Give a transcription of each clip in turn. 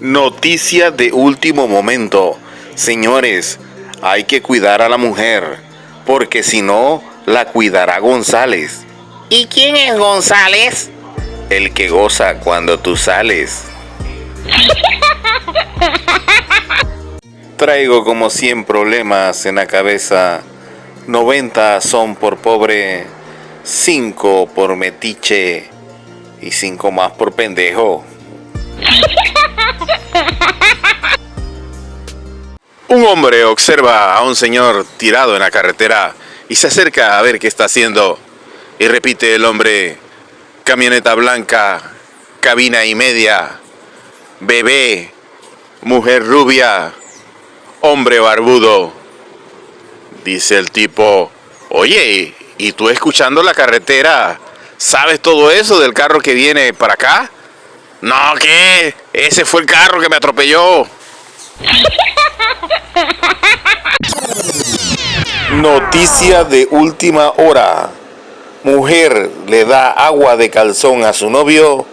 Noticia de último momento. Señores, hay que cuidar a la mujer, porque si no, la cuidará González. ¿Y quién es González? El que goza cuando tú sales. Traigo como 100 problemas en la cabeza. 90 son por pobre, 5 por metiche y 5 más por pendejo. Un hombre observa a un señor tirado en la carretera y se acerca a ver qué está haciendo. Y repite el hombre, camioneta blanca, cabina y media, bebé, mujer rubia, hombre barbudo. Dice el tipo, oye, ¿y tú escuchando la carretera? ¿Sabes todo eso del carro que viene para acá? No, ¿qué? Ese fue el carro que me atropelló. Noticia de última hora. Mujer le da agua de calzón a su novio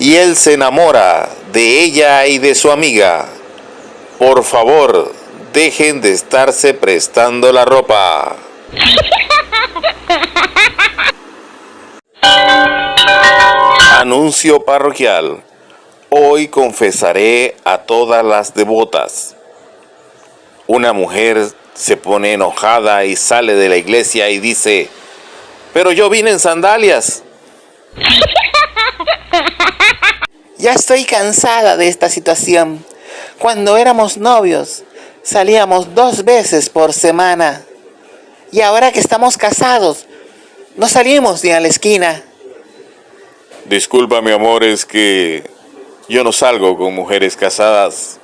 y él se enamora de ella y de su amiga. Por favor, dejen de estarse prestando la ropa. Anuncio parroquial. Hoy confesaré a todas las devotas. Una mujer se pone enojada y sale de la iglesia y dice, pero yo vine en sandalias. Ya estoy cansada de esta situación. Cuando éramos novios, salíamos dos veces por semana. Y ahora que estamos casados, no salimos ni a la esquina. Disculpa, mi amor, es que yo no salgo con mujeres casadas.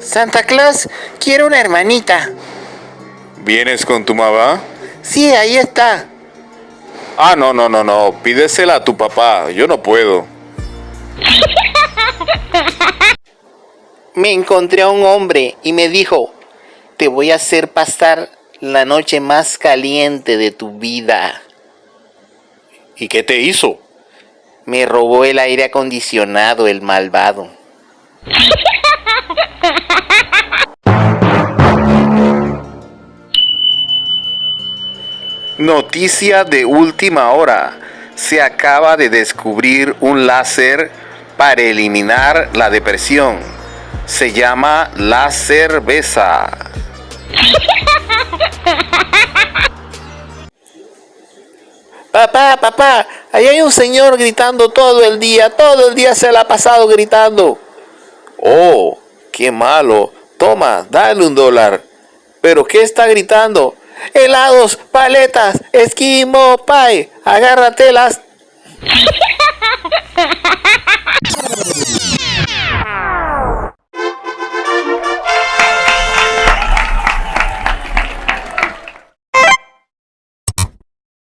Santa Claus quiere una hermanita. ¿Vienes con tu mamá? Sí, ahí está. Ah, no, no, no, no. Pídesela a tu papá. Yo no puedo. Me encontré a un hombre y me dijo, te voy a hacer pasar la noche más caliente de tu vida. ¿Y qué te hizo? Me robó el aire acondicionado, el malvado. Noticia de última hora. Se acaba de descubrir un láser para eliminar la depresión. Se llama la cerveza. Papá, papá, ahí hay un señor gritando todo el día, todo el día se la ha pasado gritando. Oh, qué malo. Toma, dale un dólar. ¿Pero qué está gritando? Helados, paletas, esquimo, pie, agárratelas.